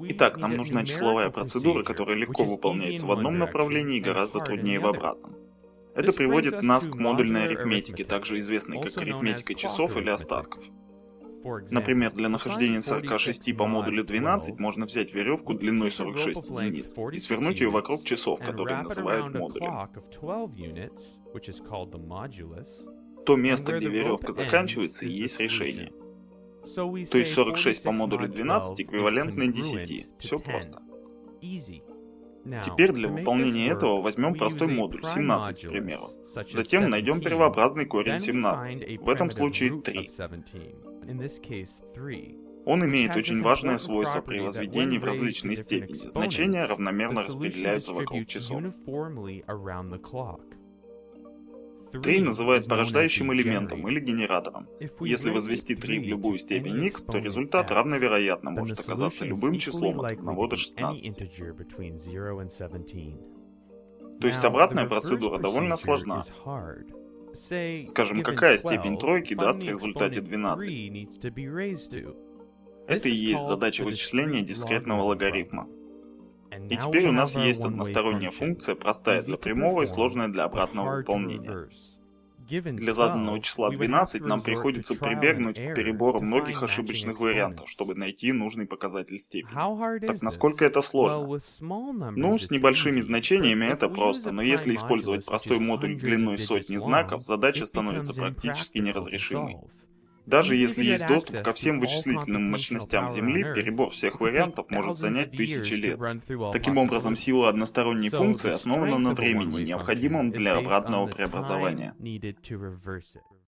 Итак, нам нужна числовая процедура, которая легко выполняется в одном направлении и гораздо труднее в обратном. Это приводит нас к модульной арифметике, также известной как арифметика часов или остатков. Например, для нахождения 46 по модулю 12 можно взять веревку длиной 46 единиц и свернуть ее вокруг часов, которые называют модулем. То место, где веревка заканчивается, и есть решение. То есть 46 по модулю 12 эквивалентны 10. Все просто. Теперь для выполнения этого возьмем простой модуль, 17, к примеру. Затем найдем первообразный корень 17, в этом случае 3. Он имеет очень важное свойство при возведении в различные степени. Значения равномерно распределяются вокруг часов. 3 называют порождающим элементом или генератором. Если возвести 3 в любую степень x, то результат равновероятно может оказаться любым числом от 1 до 16. То есть обратная процедура довольно сложна. Скажем, какая степень тройки даст в результате 12? Это и есть задача вычисления дискретного логарифма. И теперь у нас есть односторонняя функция, простая для прямого и сложная для обратного выполнения. Для заданного числа 12 нам приходится прибегнуть к перебору многих ошибочных вариантов, чтобы найти нужный показатель степени. Так насколько это сложно? Ну, с небольшими значениями это просто, но если использовать простой модуль длиной сотни знаков, задача становится практически неразрешимой. Даже если есть доступ ко всем вычислительным мощностям Земли, перебор всех вариантов может занять тысячи лет. Таким образом, сила односторонней функции основана на времени, необходимом для обратного преобразования.